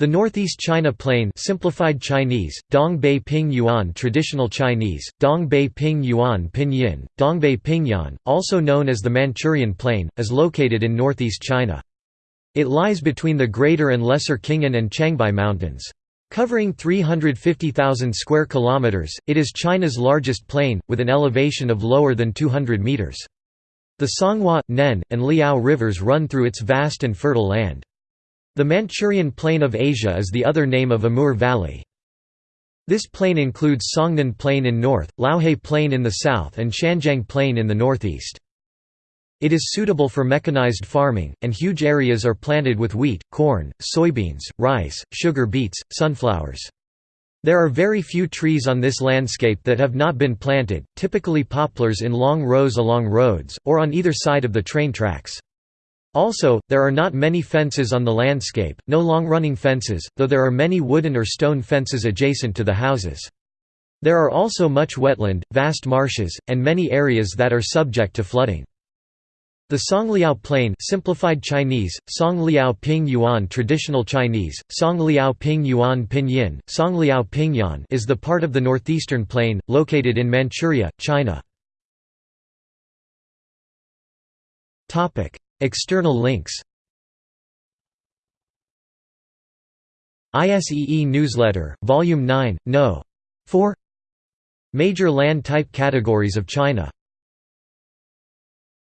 The Northeast China Plain simplified Chinese, Dongbei Ping Yuan Traditional Chinese, Dongbei Ping Yuan Pinyin, Dongbei Pingyuan, also known as the Manchurian Plain, is located in northeast China. It lies between the Greater and Lesser Khingan and Changbai Mountains. Covering 350,000 square kilometers, it is China's largest plain, with an elevation of lower than 200 meters. The Songhua, Nen, and Liao rivers run through its vast and fertile land. The Manchurian Plain of Asia is the other name of Amur Valley. This plain includes Songnen Plain in north, Liaohe Plain in the south and Sanjiang Plain in the northeast. It is suitable for mechanized farming, and huge areas are planted with wheat, corn, soybeans, rice, sugar beets, sunflowers. There are very few trees on this landscape that have not been planted, typically poplars in long rows along roads, or on either side of the train tracks. Also, there are not many fences on the landscape, no long-running fences, though there are many wooden or stone fences adjacent to the houses. There are also much wetland, vast marshes, and many areas that are subject to flooding. The Songliao Plain simplified Chinese, Songliao Ping Yuan Traditional Chinese, Songliao Ping Yuan Pinyin, Songliao Pingyuan is the part of the northeastern plain, located in Manchuria, China. External links ISEE Newsletter, Volume 9, No. 4 Major land type categories of China